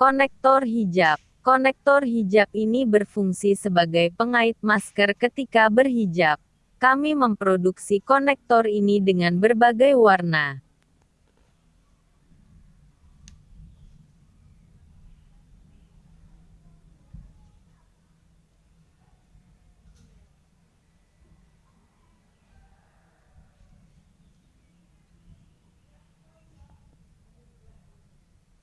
Konektor hijab. Konektor hijab ini berfungsi sebagai pengait masker ketika berhijab. Kami memproduksi konektor ini dengan berbagai warna.